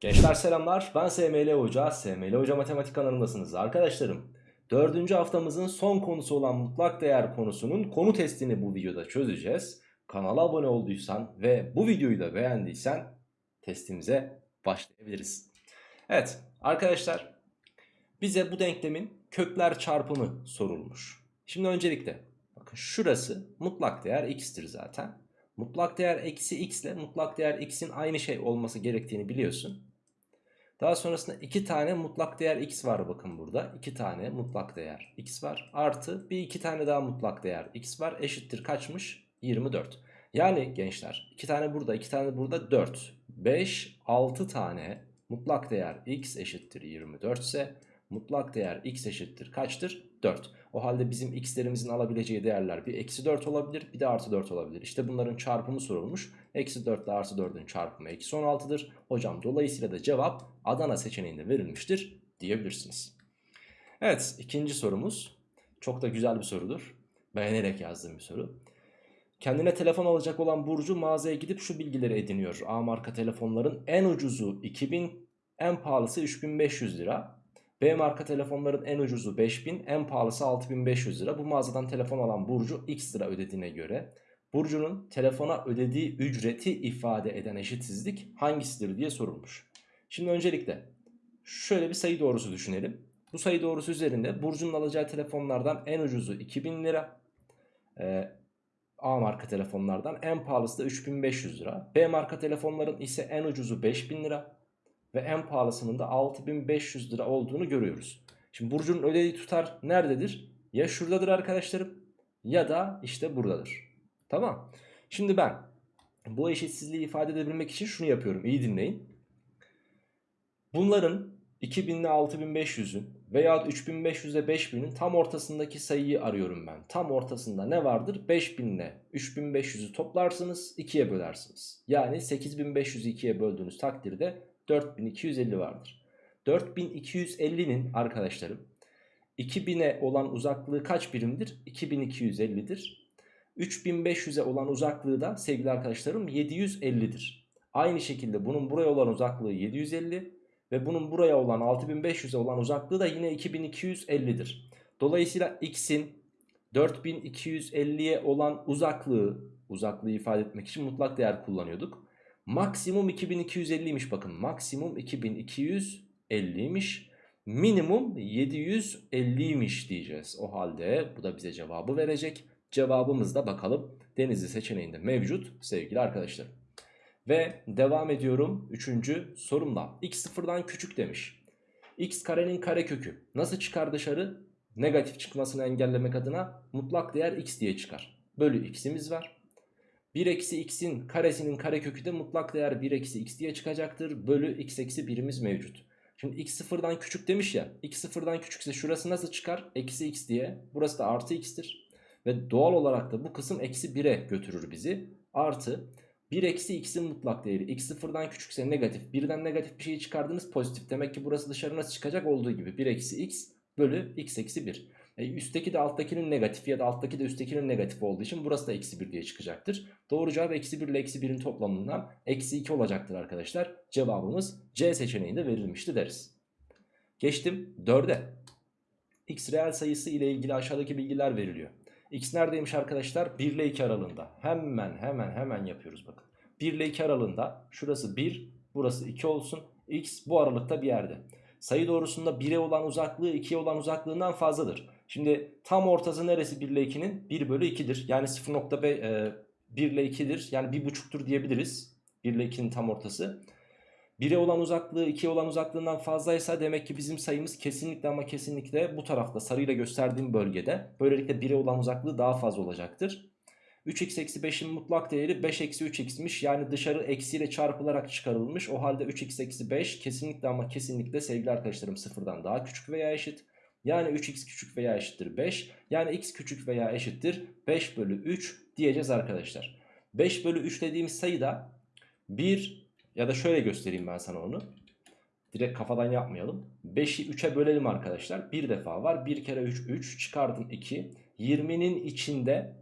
Gençler selamlar ben SML Hoca, SML Hoca Matematik kanalındasınız arkadaşlarım. Dördüncü haftamızın son konusu olan mutlak değer konusunun konu testini bu videoda çözeceğiz. Kanala abone olduysan ve bu videoyu da beğendiysen testimize başlayabiliriz. Evet arkadaşlar bize bu denklemin kökler çarpımı sorulmuş. Şimdi öncelikle bakın şurası mutlak değer x'tir zaten. Mutlak değer eksi x ile mutlak değer x'in aynı şey olması gerektiğini biliyorsun. Daha sonrasında iki tane mutlak değer x var bakın burada. iki tane mutlak değer x var. Artı bir iki tane daha mutlak değer x var. Eşittir kaçmış? 24. Yani gençler iki tane burada iki tane burada 4. 5, 6 tane mutlak değer x eşittir 24 ise mutlak değer x eşittir kaçtır? 4. O halde bizim x'lerimizin alabileceği değerler bir eksi 4 olabilir bir de artı 4 olabilir. İşte bunların çarpımı sorulmuş. Eksi 4 ile artı 4'ün çarpımı eksi 16'dır. Hocam dolayısıyla da cevap Adana seçeneğinde verilmiştir diyebilirsiniz. Evet ikinci sorumuz çok da güzel bir sorudur. Beğenerek yazdığım bir soru. Kendine telefon alacak olan Burcu mağazaya gidip şu bilgileri ediniyor. A marka telefonların en ucuzu 2000, en pahalısı 3500 lira. B marka telefonların en ucuzu 5000, en pahalısı 6500 lira. Bu mağazadan telefon alan Burcu x lira ödediğine göre Burcu'nun telefona ödediği ücreti ifade eden eşitsizlik hangisidir diye sorulmuş. Şimdi öncelikle şöyle bir sayı doğrusu düşünelim. Bu sayı doğrusu üzerinde Burcu'nun alacağı telefonlardan en ucuzu 2000 lira. Ee, A marka telefonlardan en pahalısı da 3500 lira. B marka telefonların ise en ucuzu 5000 lira ve en pahalısının da 6500 lira olduğunu görüyoruz. Şimdi Burcu'nun ödediği tutar nerededir? Ya şuradadır arkadaşlarım ya da işte buradadır. Tamam. Şimdi ben bu eşitsizliği ifade edebilmek için şunu yapıyorum. İyi dinleyin. Bunların 2000 ile 6500'ün veya 3500 ile 5000'in tam ortasındaki sayıyı arıyorum ben. Tam ortasında ne vardır? 5000 ile 3500'ü toplarsınız 2'ye bölersiniz. Yani 8500'ü 2'ye böldüğünüz takdirde 4250 vardır. 4250'nin arkadaşlarım 2000'e olan uzaklığı kaç birimdir? 2250'dir. 3500'e olan uzaklığı da sevgili arkadaşlarım 750'dir. Aynı şekilde bunun buraya olan uzaklığı 750 ve bunun buraya olan 6500'e olan uzaklığı da yine 2250'dir. Dolayısıyla x'in 4250'ye olan uzaklığı, uzaklığı ifade etmek için mutlak değer kullanıyorduk. Maksimum 2250'ymiş bakın. Maksimum 2250'ymiş. Minimum 750'ymiş diyeceğiz. O halde bu da bize cevabı verecek. Cevabımız da bakalım Denizli seçeneğinde mevcut sevgili arkadaşlar. Ve devam ediyorum 3. sorumla. X sıfırdan küçük demiş. X karenin karekökü nasıl çıkar dışarı? Negatif çıkmasını engellemek adına mutlak değer x diye çıkar. Bölü x'imiz var. 1 eksi x'in karesinin karekökü de mutlak değer 1 eksi x diye çıkacaktır. Bölü x eksi 1'imiz mevcut. Şimdi x sıfırdan küçük demiş ya. x sıfırdan küçükse şurası nasıl çıkar? Eksi x diye. Burası da artı x'tir. Ve doğal olarak da bu kısım eksi 1'e götürür bizi. Artı 1 eksi x'in mutlak değeri. x sıfırdan küçükse negatif. Birden negatif bir şey çıkardınız pozitif. Demek ki burası dışarı nasıl çıkacak? Olduğu gibi 1 eksi x bölü x eksi 1. E, üstteki de alttakinin negatif ya da alttaki de üsttekinin negatif olduğu için burası da eksi 1 diye çıkacaktır. Doğru cevap eksi 1 ile eksi 1'in toplamından eksi 2 olacaktır arkadaşlar. Cevabımız C seçeneğinde verilmişti deriz. Geçtim 4'e. X reel sayısı ile ilgili aşağıdaki bilgiler veriliyor. X neredeymiş arkadaşlar? 1 ile 2 aralığında. Hemen hemen hemen yapıyoruz bakın. 1 ile 2 aralığında şurası 1 burası 2 olsun. X bu aralıkta bir yerde. Sayı doğrusunda 1'e olan uzaklığı 2'ye olan uzaklığından fazladır. Şimdi tam ortası neresi 1 ile 2'nin? 1 bölü 2'dir. Yani 0.1 e, ile 2'dir. Yani 1.5'tur diyebiliriz. 1 ile 2'nin tam ortası. 1'e olan uzaklığı 2'ye olan uzaklığından fazlaysa demek ki bizim sayımız kesinlikle ama kesinlikle bu tarafta sarıyla gösterdiğim bölgede. Böylelikle 1'e olan uzaklığı daha fazla olacaktır. 3x eksi 5'in mutlak değeri 5 eksi 3x'miş. Yani dışarı eksiyle çarpılarak çıkarılmış. O halde 3x eksi 5 kesinlikle ama kesinlikle sevgili arkadaşlarım sıfırdan daha küçük veya eşit. Yani 3x küçük veya eşittir 5. Yani x küçük veya eşittir 5 bölü 3 diyeceğiz arkadaşlar. 5 bölü 3 dediğimiz sayıda 1 ya da şöyle göstereyim ben sana onu. Direkt kafadan yapmayalım. 5'i 3'e bölelim arkadaşlar. Bir defa var. 1 kere 3 3 çıkardım 2. 20'nin içinde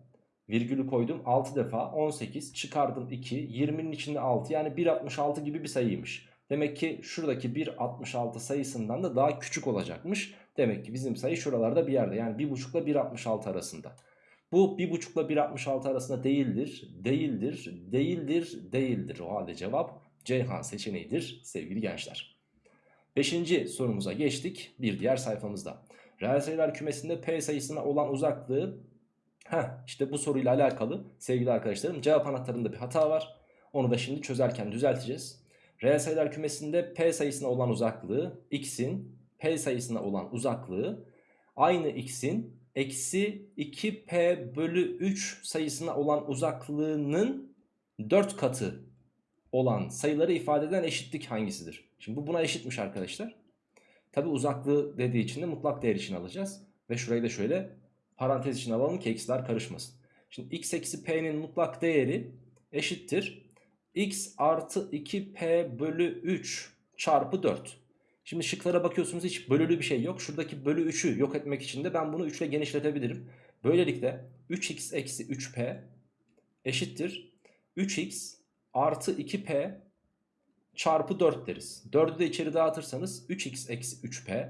virgülü koydum 6 defa 18 çıkardım 2. 20'nin içinde 6 yani 1.66 gibi bir sayıymış. Demek ki şuradaki 1.66 sayısından da daha küçük olacakmış. Demek ki bizim sayı şuralarda bir yerde. Yani 1.5 ile 1.66 arasında. Bu 1.5 ile 1.66 arasında değildir, değildir, değildir, değildir. O halde cevap Ceyhan seçeneğidir sevgili gençler. Beşinci sorumuza geçtik bir diğer sayfamızda. Reel sayılar kümesinde P sayısına olan uzaklığı Heh, işte bu soruyla alakalı sevgili arkadaşlarım cevap anahtarında bir hata var. Onu da şimdi çözerken düzelteceğiz. Reel sayılar kümesinde P sayısına olan uzaklığı x'in P sayısına olan uzaklığı aynı x'in eksi 2p bölü 3 sayısına olan uzaklığının 4 katı olan sayıları ifade eden eşitlik hangisidir? Şimdi bu buna eşitmiş arkadaşlar. Tabi uzaklığı dediği için de mutlak değer için alacağız. Ve şurayı da şöyle parantez için alalım ki x'ler karışmasın. Şimdi x eksi p'nin mutlak değeri eşittir. x artı 2p bölü 3 çarpı 4. Şimdi şıklara bakıyorsunuz hiç bölülü bir şey yok. Şuradaki bölü 3'ü yok etmek için de ben bunu 3 ile genişletebilirim. Böylelikle 3x eksi 3p eşittir. 3x artı 2p çarpı 4 deriz. 4'ü de içeri dağıtırsanız 3x eksi 3p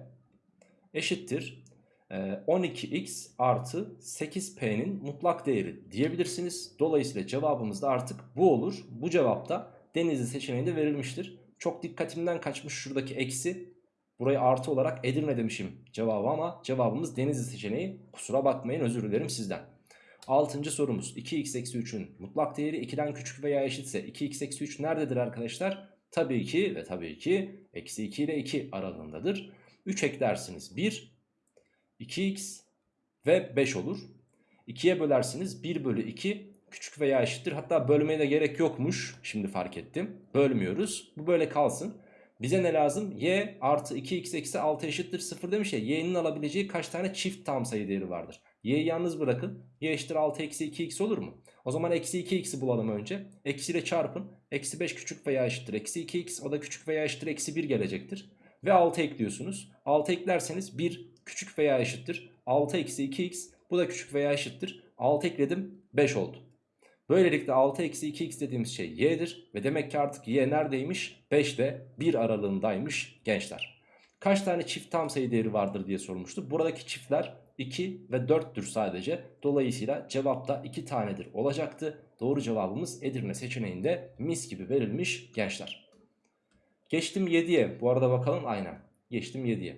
eşittir. 12x artı 8p'nin mutlak değeri diyebilirsiniz. Dolayısıyla cevabımız da artık bu olur. Bu cevapta Denizli seçeneğinde verilmiştir. Çok dikkatimden kaçmış şuradaki eksi. Burayı artı olarak Edirne demişim cevabı ama cevabımız Denizli seçeneği. Kusura bakmayın özür dilerim sizden. Altıncı sorumuz 2x eksi 3'ün mutlak değeri 2'den küçük veya eşitse 2x eksi 3 nerededir arkadaşlar? Tabii ki ve tabii ki eksi 2 ile 2 aralığındadır. 3 eklersiniz 1, 2x ve 5 olur. 2'ye bölersiniz 1 bölü 2 küçük veya eşittir. Hatta bölmeye de gerek yokmuş. Şimdi fark ettim. Bölmüyoruz. Bu böyle kalsın. Bize ne lazım? y artı 2x eksi 6 eşittir 0 demiş ya. y'nin alabileceği kaç tane çift tam sayı değeri vardır? y'yi yalnız bırakın. y eşittir 6 eksi 2x olur mu? O zaman eksi 2x'i bulalım önce. Eksi ile çarpın. Eksi 5 küçük veya eşittir eksi 2x. O da küçük veya eşittir eksi 1 gelecektir. Ve 6 ekliyorsunuz. 6 eklerseniz 1 küçük veya eşittir. 6 eksi 2x. Bu da küçük veya eşittir. 6 ekledim 5 oldu. Böylelikle 6 eksi 2x dediğimiz şey y'dir. Ve demek ki artık y neredeymiş? 5'te 1 aralığındaymış gençler. Kaç tane çift tam sayı değeri vardır diye sormuştu. Buradaki çiftler 2 ve 4'tür sadece. Dolayısıyla cevap da 2 tanedir olacaktı. Doğru cevabımız Edirne seçeneğinde mis gibi verilmiş gençler. Geçtim 7'ye. Bu arada bakalım aynen. Geçtim 7'ye.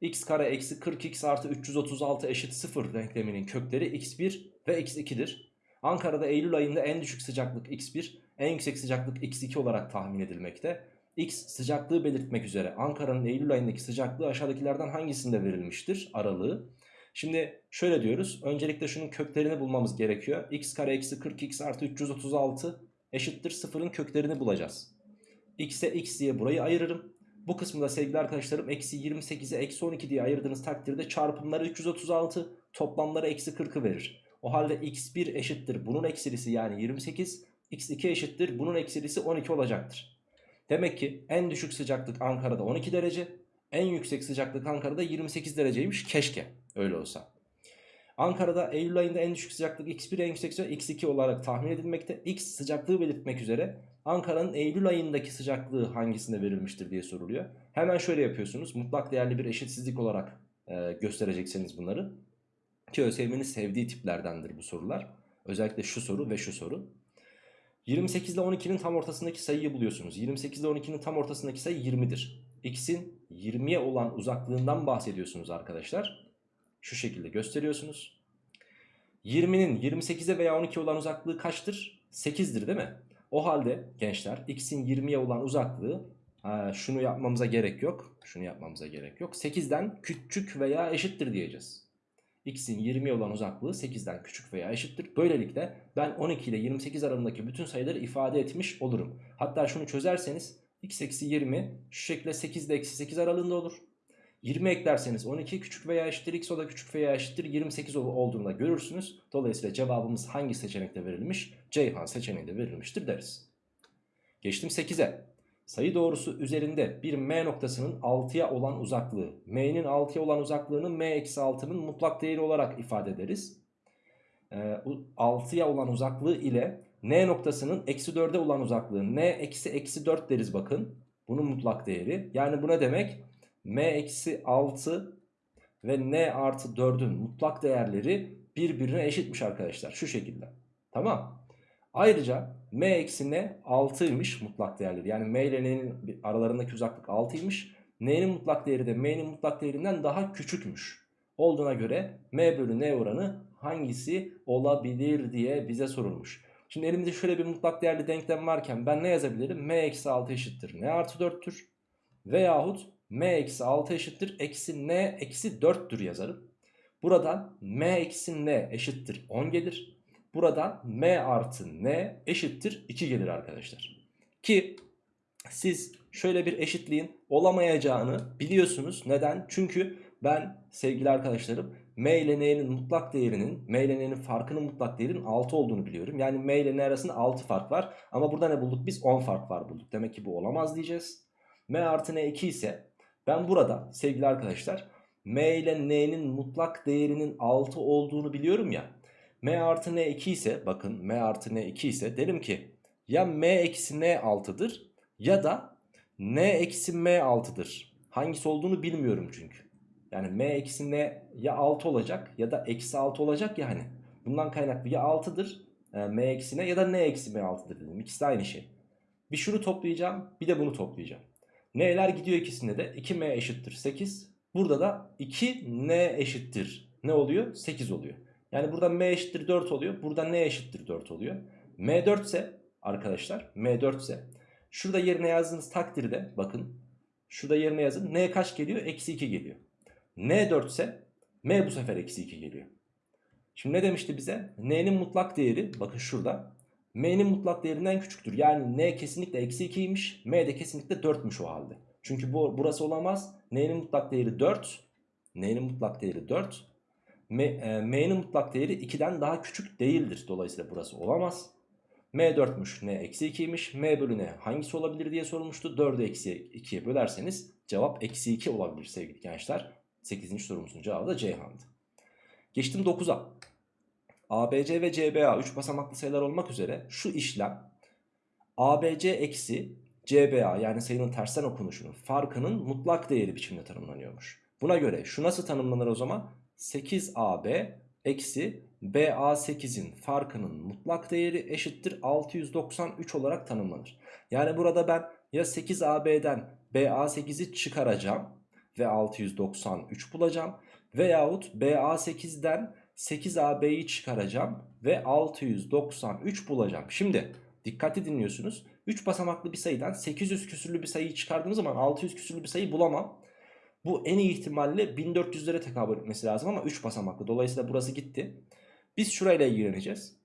x kare eksi 40x artı 336 eşit 0 denkleminin kökleri x1 ve x2'dir. Ankara'da Eylül ayında en düşük sıcaklık x1, en yüksek sıcaklık x2 olarak tahmin edilmekte. X sıcaklığı belirtmek üzere Ankara'nın Eylül ayındaki sıcaklığı aşağıdakilerden hangisinde verilmiştir? Aralığı. Şimdi şöyle diyoruz. Öncelikle şunun köklerini bulmamız gerekiyor. x kare eksi 40x artı 336 eşittir 0'ın köklerini bulacağız. x'e x diye burayı ayırırım. Bu kısmında sevgili arkadaşlarım eksi 28'e eksi 12 diye ayırdığınız takdirde çarpımları 336 toplamları eksi 40'ı verir. O halde x1 eşittir bunun eksilisi yani 28 x2 eşittir bunun eksilisi 12 olacaktır. Demek ki en düşük sıcaklık Ankara'da 12 derece en yüksek sıcaklık Ankara'da 28 dereceymiş keşke öyle olsa. Ankara'da Eylül ayında en düşük sıcaklık x1 en yüksek sıcaklık x2 olarak tahmin edilmekte. X sıcaklığı belirtmek üzere Ankara'nın Eylül ayındaki sıcaklığı hangisinde verilmiştir diye soruluyor. Hemen şöyle yapıyorsunuz. Mutlak değerli bir eşitsizlik olarak e, göstereceksiniz bunları. Ki ÖSYM'nin sevdiği tiplerdendir bu sorular. Özellikle şu soru ve şu soru. 28 ile 12'nin tam ortasındaki sayıyı buluyorsunuz. 28 ile 12'nin tam ortasındaki sayı 20'dir. X'in 20'ye olan uzaklığından bahsediyorsunuz arkadaşlar. Şu şekilde gösteriyorsunuz. 20'nin 28'e veya 12'ye olan uzaklığı kaçtır? 8'dir değil mi? O halde gençler x'in 20'ye olan uzaklığı ha, şunu yapmamıza gerek yok. Şunu yapmamıza gerek yok. 8'den küçük veya eşittir diyeceğiz. X'in 20'ye olan uzaklığı 8'den küçük veya eşittir. Böylelikle ben 12 ile 28 arasındaki bütün sayıları ifade etmiş olurum. Hatta şunu çözerseniz x eksi 20 şu şekilde 8 ile eksi 8 aralığında olur. 20 eklerseniz 12 küçük veya eşittir x o da küçük veya eşittir 28 olduğunda görürsünüz. Dolayısıyla cevabımız hangi seçenekte verilmiş? Ceyhan seçeneğinde verilmiştir deriz. Geçtim 8'e. Sayı doğrusu üzerinde bir m noktasının 6'ya olan uzaklığı, m'nin 6'ya olan uzaklığını m-6'nın mutlak değeri olarak ifade ederiz. Ee, 6'ya olan uzaklığı ile n noktasının eksi 4'e olan uzaklığı n eksi eksi 4 deriz bakın. Bunun mutlak değeri. Yani bu ne demek? m eksi 6 ve n artı 4'ün mutlak değerleri birbirine eşitmiş arkadaşlar. Şu şekilde. Tamam. Ayrıca m eksi n 6'ymış mutlak değerleri. Yani m ile n'nin aralarındaki uzaklık 6'ymış. n'nin mutlak değeri de m'nin mutlak değerinden daha küçükmüş. Olduğuna göre m bölü n oranı hangisi olabilir diye bize sorulmuş. Şimdi elimde şöyle bir mutlak değerli denklem varken ben ne yazabilirim? m eksi 6 eşittir n artı 4'tür. Veyahut m eksi 6 eşittir eksi n eksi 4'tür yazarım. Buradan m eksi n eşittir 10 gelir. Buradan m artı n eşittir 2 gelir arkadaşlar. Ki siz şöyle bir eşitliğin olamayacağını biliyorsunuz. Neden? Çünkü ben sevgili arkadaşlarım m ile n'nin mutlak değerinin m ile n'nin farkının mutlak değerinin 6 olduğunu biliyorum. Yani m ile n arasında 6 fark var. Ama burada ne bulduk? Biz 10 fark var bulduk. Demek ki bu olamaz diyeceğiz. m artı n 2 ise ben burada sevgili arkadaşlar m ile n'nin mutlak değerinin 6 olduğunu biliyorum ya. M artı n 2 ise bakın m artı n 2 ise derim ki ya m eksi n 6'dır ya da n eksi m 6'dır. Hangisi olduğunu bilmiyorum çünkü. Yani m eksi n ya 6 olacak ya da eksi 6 olacak ya hani. Bundan kaynaklı ya 6'dır e, m eksi n ya da n eksi m 6'dır dedim. İkisi de aynı şey. Bir şunu toplayacağım bir de bunu toplayacağım. N'ler gidiyor ikisinde de 2m eşittir 8. Burada da 2n eşittir ne oluyor? 8 oluyor. Yani burada m eşittir 4 oluyor. Burada n eşittir 4 oluyor. m 4 ise arkadaşlar m 4 ise şurada yerine yazdığınız takdirde bakın şurada yerine yazın n kaç geliyor? Eksi 2 geliyor. n 4 ise m bu sefer eksi 2 geliyor. Şimdi ne demişti bize? n'nin mutlak değeri bakın şurada m'nin mutlak değerinden küçüktür. Yani n kesinlikle eksi 2'ymiş m de kesinlikle 4'müş o halde. Çünkü bu, burası olamaz. N'nin mutlak değeri 4. N'nin mutlak değeri 4. e, M'nin mutlak değeri 2'den daha küçük değildir. Dolayısıyla burası olamaz. M 4'müş. N eksi 2'ymiş. M bölü N hangisi olabilir diye sorulmuştu. 4'ü eksi 2'ye bölerseniz cevap eksi 2 olabilir sevgili gençler. 8. sorumuzun cevabı da Ceyhan'dı. Geçtim 9'a. ABC ve CBA 3 basamaklı sayılar olmak üzere şu işlem ABC eksi CBA yani sayının tersten okunuşunun farkının mutlak değeri biçiminde tanımlanıyormuş. Buna göre şu nasıl tanımlanır o zaman? 8AB eksi BA8'in farkının mutlak değeri eşittir 693 olarak tanımlanır. Yani burada ben ya 8AB'den BA8'i çıkaracağım ve 693 bulacağım. Veyahut BA8'den 8AB'yi çıkaracağım ve 693 bulacağım. Şimdi dikkatli dinliyorsunuz. 3 basamaklı bir sayıdan 800 küsürlü bir sayıyı çıkardığım zaman 600 küsürlü bir sayı bulamam. Bu en iyi ihtimalle 1400'lere tekabül etmesi lazım ama 3 basamaklı. Dolayısıyla burası gitti. Biz şurayla ilgileneceğiz.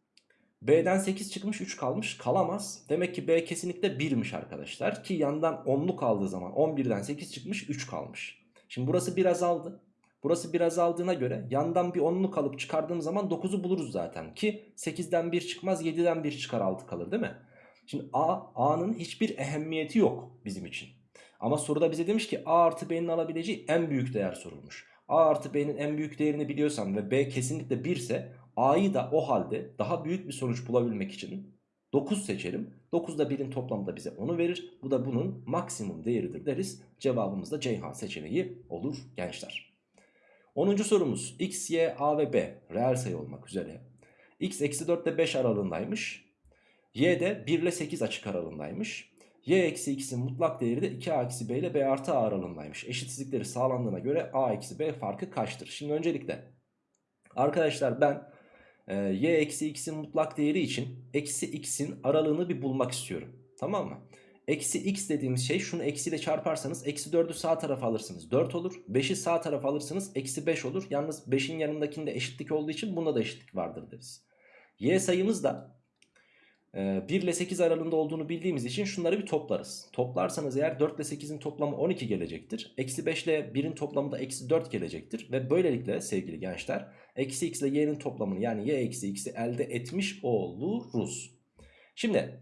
B'den 8 çıkmış 3 kalmış kalamaz. Demek ki B kesinlikle 1'miş arkadaşlar. Ki yandan 10'lu kaldığı zaman 11'den 8 çıkmış 3 kalmış. Şimdi burası biraz azaldı. Burası biraz azaldığına göre yandan bir 10'lu kalıp çıkardığım zaman 9'u buluruz zaten. Ki 8'den 1 çıkmaz 7'den 1 çıkar 6 kalır değil mi? Şimdi A, A'nın hiçbir ehemmiyeti yok bizim için. Ama soruda bize demiş ki A artı B'nin alabileceği en büyük değer sorulmuş. A artı B'nin en büyük değerini biliyorsam ve B kesinlikle 1 ise A'yı da o halde daha büyük bir sonuç bulabilmek için 9 seçerim. 9 ile 1'in toplamı da bize onu verir. Bu da bunun maksimum değeridir deriz. Cevabımız da Ceyhan seçeneği olur gençler. 10. sorumuz x, y, a ve b reel sayı olmak üzere. x eksi 4 ile 5 aralığındaymış. y de 1 ile 8 açık aralığındaymış. Y eksi x'in mutlak değeri de 2a eksi b ile b artı a aralığındaymış. Eşitsizlikleri sağlandığına göre a eksi b farkı kaçtır? Şimdi öncelikle arkadaşlar ben e, y eksi x'in mutlak değeri için eksi x'in aralığını bir bulmak istiyorum. Tamam mı? Eksi x dediğimiz şey şunu eksiyle çarparsanız eksi 4'ü sağ tarafa alırsınız 4 olur. 5'i sağ tarafa alırsınız eksi 5 olur. Yalnız 5'in yanındakinde eşitlik olduğu için bunda da eşitlik vardır deriz. Y sayımız da 1 e, ile 8 aralığında olduğunu bildiğimiz için şunları bir toplarız. Toplarsanız eğer 4 ile 8'in toplamı 12 gelecektir. Eksi 5 ile 1'in toplamı da eksi 4 gelecektir. Ve böylelikle sevgili gençler eksi x ile y'nin toplamını yani y eksi x'i elde etmiş oluruz. Şimdi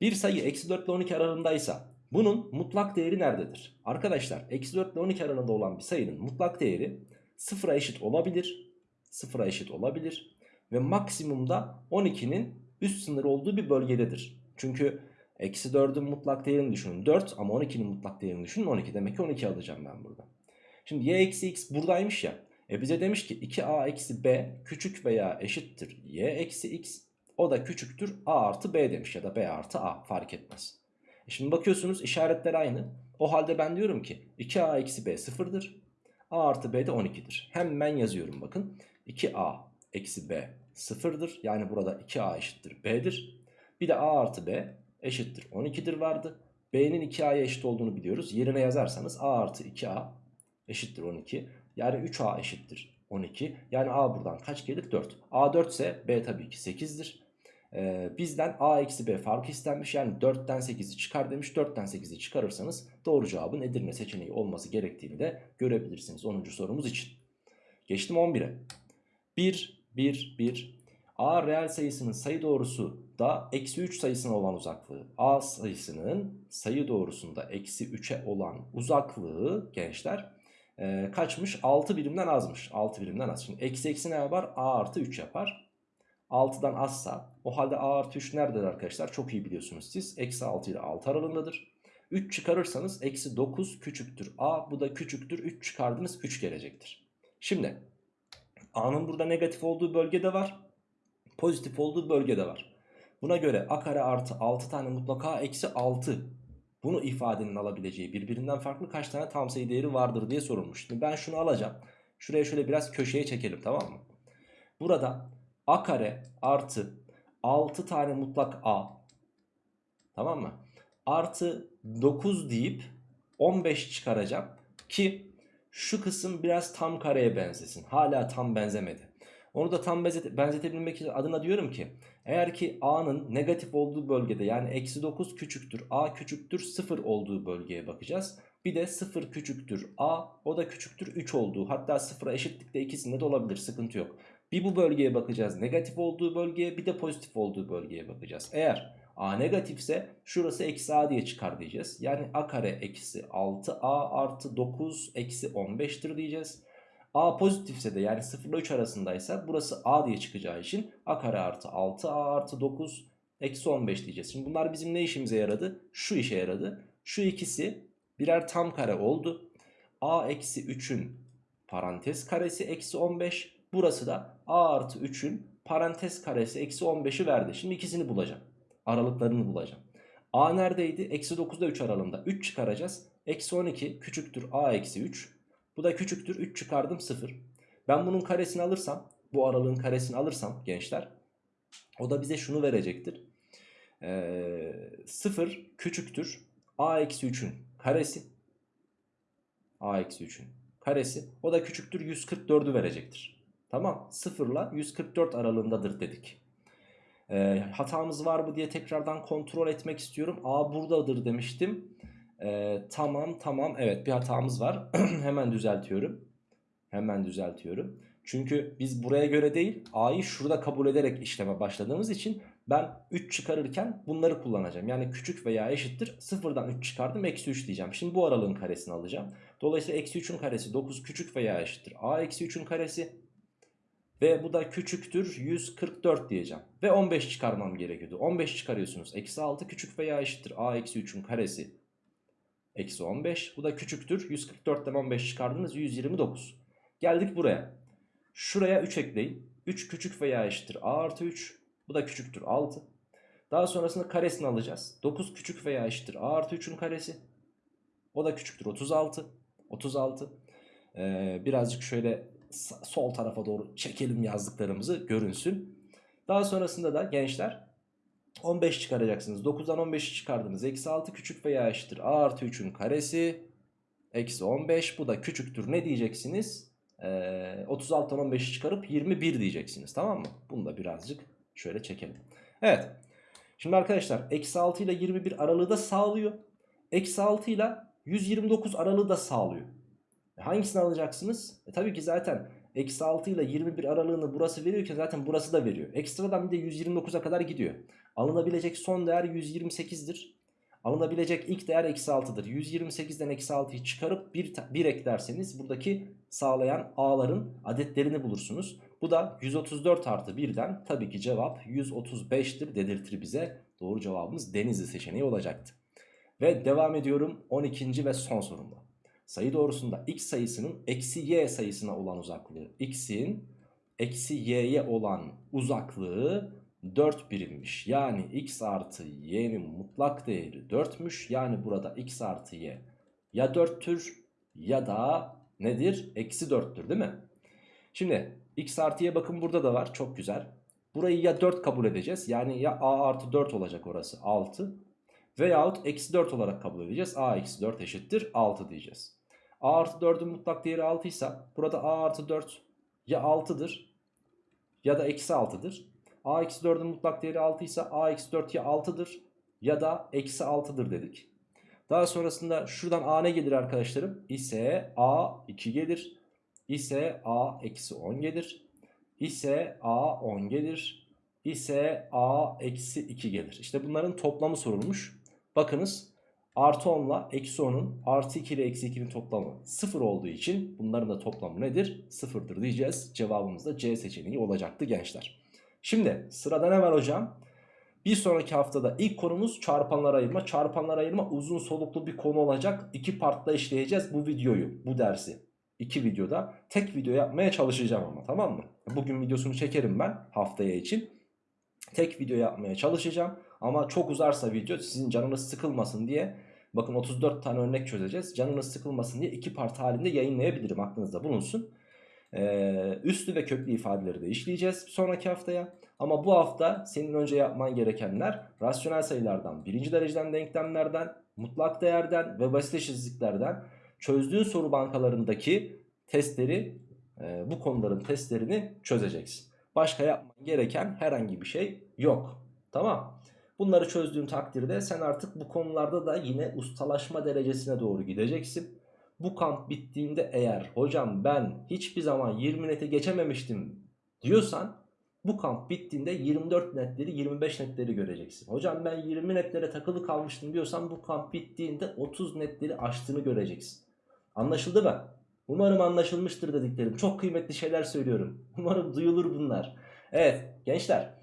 bir sayı eksi 4 ile 12 aralığındaysa bunun mutlak değeri nerededir? Arkadaşlar eksi 4 ile 12 aralığında olan bir sayının mutlak değeri sıfıra eşit olabilir. Sıfıra eşit olabilir. Ve maksimumda 12'nin üst sınır olduğu bir bölgededir. Çünkü eksi 4'ün mutlak değerini düşünün 4 ama 12'nin mutlak değerini düşünün 12 demek ki 12 alacağım ben burada. Şimdi y eksi x buradaymış ya. E bize demiş ki 2a eksi b küçük veya eşittir y eksi x. O da küçüktür a artı b demiş ya da b artı a fark etmez. E şimdi bakıyorsunuz işaretler aynı. O halde ben diyorum ki 2a eksi b sıfırdır. a artı b de 12'dir. Hemen yazıyorum bakın. 2a eksi b sıfırdır. Yani burada 2a eşittir b'dir. Bir de a artı b eşittir 12'dir vardı. b'nin 2a'ya eşit olduğunu biliyoruz. Yerine yazarsanız a artı 2a eşittir 12. Yani 3a eşittir 12. Yani a buradan kaç gelir? 4. a 4 ise b tabii ki 8'dir. Ee, bizden a eksi b farkı istenmiş. Yani 4'ten 8'i çıkar demiş. 4'ten 8'i çıkarırsanız doğru cevabın Edirne seçeneği olması gerektiğini de görebilirsiniz 10. sorumuz için. Geçtim 11'e. 1, 1, 1. A reel sayısının sayı doğrusu da eksi 3 sayısına olan uzaklığı. A sayısının sayı doğrusunda eksi 3'e olan uzaklığı gençler e, kaçmış? 6 birimden azmış. 6 birimden az. Şimdi eksi eksi ne yapar? A artı 3 yapar. 6'dan azsa o halde A artı 3 nerededir arkadaşlar? Çok iyi biliyorsunuz siz. Eksi 6 ile 6 aralığındadır. 3 çıkarırsanız eksi 9 küçüktür A. Bu da küçüktür. 3 çıkardınız 3 gelecektir. Şimdi A'nın burada negatif olduğu bölgede var. Pozitif olduğu bölgede var. Buna göre A kare artı 6 tane mutlaka eksi 6 bunu ifadenin alabileceği birbirinden farklı kaç tane tam sayı değeri vardır diye sorulmuş. Şimdi ben şunu alacağım. Şuraya şöyle biraz köşeye çekelim tamam mı? Burada a kare artı 6 tane mutlak a tamam mı? Artı 9 deyip 15 çıkaracağım ki şu kısım biraz tam kareye benzesin. Hala tam benzemedi. Onu da tam benzete, benzetebilmek için adına diyorum ki eğer ki a'nın negatif olduğu bölgede yani eksi 9 küçüktür a küçüktür 0 olduğu bölgeye bakacağız. Bir de 0 küçüktür a o da küçüktür 3 olduğu hatta 0'a eşitlikte ikisinde de olabilir sıkıntı yok. Bir bu bölgeye bakacağız negatif olduğu bölgeye bir de pozitif olduğu bölgeye bakacağız. Eğer a negatifse şurası eksi a diye çıkar diyeceğiz. Yani a kare eksi 6a artı 9 eksi 15'tir diyeceğiz. A pozitifse de yani 0 ile 3 arasındaysa burası A diye çıkacağı için A kare artı 6 A artı 9 eksi 15 diyeceğiz. Şimdi bunlar bizim ne işimize yaradı? Şu işe yaradı. Şu ikisi birer tam kare oldu. A eksi 3'ün parantez karesi eksi 15. Burası da A artı 3'ün parantez karesi eksi 15'i verdi. Şimdi ikisini bulacağım. Aralıklarını bulacağım. A neredeydi? Eksi 9'da 3 aralığında. 3 çıkaracağız. Eksi 12 küçüktür A eksi 3. Bu da küçüktür 3 çıkardım 0. Ben bunun karesini alırsam bu aralığın karesini alırsam gençler o da bize şunu verecektir. Ee, 0 küçüktür a eksi 3'ün karesi a eksi 3'ün karesi o da küçüktür 144'ü verecektir. Tamam 0 ile 144 aralığındadır dedik. Ee, hatamız var mı diye tekrardan kontrol etmek istiyorum. A buradadır demiştim. Ee, tamam tamam evet bir hatamız var. Hemen düzeltiyorum. Hemen düzeltiyorum. Çünkü biz buraya göre değil A'yı şurada kabul ederek işleme başladığımız için ben 3 çıkarırken bunları kullanacağım. Yani küçük veya eşittir sıfırdan 3 çıkardım eksi 3 diyeceğim. Şimdi bu aralığın karesini alacağım. Dolayısıyla eksi 3'ün karesi 9 küçük veya eşittir. A eksi 3'ün karesi ve bu da küçüktür 144 diyeceğim. Ve 15 çıkarmam gerekiyordu. 15 çıkarıyorsunuz. Eksi 6 küçük veya eşittir. A eksi 3'ün karesi Eksi 15. Bu da küçüktür. 144'ten 15 çıkardınız 129. Geldik buraya. Şuraya 3 ekleyin. 3 küçük veya eşittir. A artı 3. Bu da küçüktür 6. Daha sonrasında karesini alacağız. 9 küçük veya eşittir. A artı 3'ün karesi. O da küçüktür 36. 36. Ee, birazcık şöyle sol tarafa doğru çekelim yazdıklarımızı görünsün. Daha sonrasında da gençler 15 çıkaracaksınız. 9'dan 15'i çıkardınız. Eksi 6 küçük veya eşittir. A artı 3'ün karesi. Eksi 15. Bu da küçüktür. Ne diyeceksiniz? Ee, 36'dan 15'i çıkarıp 21 diyeceksiniz. Tamam mı? Bunu da birazcık şöyle çekelim. Evet. Şimdi arkadaşlar eksi 6 ile 21 aralığı da sağlıyor. Eksi 6 ile 129 aralığı da sağlıyor. E hangisini alacaksınız? E tabii ki zaten eksi 6 ile 21 aralığını burası veriyorken zaten burası da veriyor. Ekstradan bir de 129'a kadar gidiyor. Alınabilecek son değer 128'dir. Alınabilecek ilk değer eksi 6'dır. 128'den eksi 6'yı çıkarıp 1, 1 eklerseniz buradaki sağlayan a'ların adetlerini bulursunuz. Bu da 134 artı 1'den tabii ki cevap 135'tir dedirtir bize. Doğru cevabımız Denizli seçeneği olacaktı. Ve devam ediyorum 12. ve son sorumda. Sayı doğrusunda x sayısının eksi y sayısına olan uzaklığı. x'in eksi y'ye olan uzaklığı 4 birimmiş. Yani x artı y'nin mutlak değeri 4'müş. Yani burada x artı y ya 4'tür ya da nedir? Eksi 4'tür değil mi? Şimdi x artı y bakın burada da var. Çok güzel. Burayı ya 4 kabul edeceğiz. Yani ya a artı 4 olacak orası 6. Veyahut eksi 4 olarak kabul edeceğiz. a eksi 4 eşittir 6 diyeceğiz. A artı 4'ün mutlak değeri 6 ise burada a artı 4 ya 6'dır ya da eksi 6'dır. a eksi 4'ün mutlak değeri 6 ise a eksi 4 ya 6'dır ya da eksi 6'dır dedik. Daha sonrasında şuradan a ne gelir arkadaşlarım? İse a 2 gelir. İse a eksi 10 gelir. İse a 10 gelir. İse a eksi 2 gelir. İşte bunların toplamı sorulmuş. Bakınız artı 10 ile eksi 10'un artı 2 ile eksi 2'nin toplamı 0 olduğu için bunların da toplamı nedir? 0'dır diyeceğiz. Cevabımız da C seçeneği olacaktı gençler. Şimdi sırada ne var hocam? Bir sonraki haftada ilk konumuz çarpanlar ayırma. Çarpanlar ayırma uzun soluklu bir konu olacak. İki partta işleyeceğiz bu videoyu, bu dersi. İki videoda tek video yapmaya çalışacağım ama tamam mı? Bugün videosunu çekerim ben haftaya için. Tek video yapmaya çalışacağım. Ama çok uzarsa video sizin canınız sıkılmasın diye bakın 34 tane örnek çözeceğiz. Canınız sıkılmasın diye iki part halinde yayınlayabilirim aklınızda bulunsun. Ee, üslü ve köklü ifadeleri de işleyeceğiz sonraki haftaya. Ama bu hafta senin önce yapman gerekenler rasyonel sayılardan, birinci dereceden denklemlerden, mutlak değerden ve basit eşitsizliklerden çözdüğün soru bankalarındaki testleri, e, bu konuların testlerini çözeceksin. Başka yapman gereken herhangi bir şey yok. Tamam. Bunları çözdüğün takdirde sen artık bu konularda da yine ustalaşma derecesine doğru gideceksin. Bu kamp bittiğinde eğer hocam ben hiçbir zaman 20 nete geçememiştim diyorsan bu kamp bittiğinde 24 netleri 25 netleri göreceksin. Hocam ben 20 netlere takılı kalmıştım diyorsan bu kamp bittiğinde 30 netleri aştığını göreceksin. Anlaşıldı mı? Umarım anlaşılmıştır dediklerim. Çok kıymetli şeyler söylüyorum. Umarım duyulur bunlar. Evet gençler.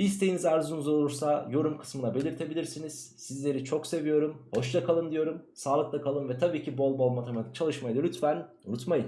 İsteğiniz arzunuz olursa yorum kısmına belirtebilirsiniz. Sizleri çok seviyorum. Hoşça kalın diyorum. Sağlıkla kalın ve tabii ki bol bol matematik çalışmayı da lütfen unutmayın.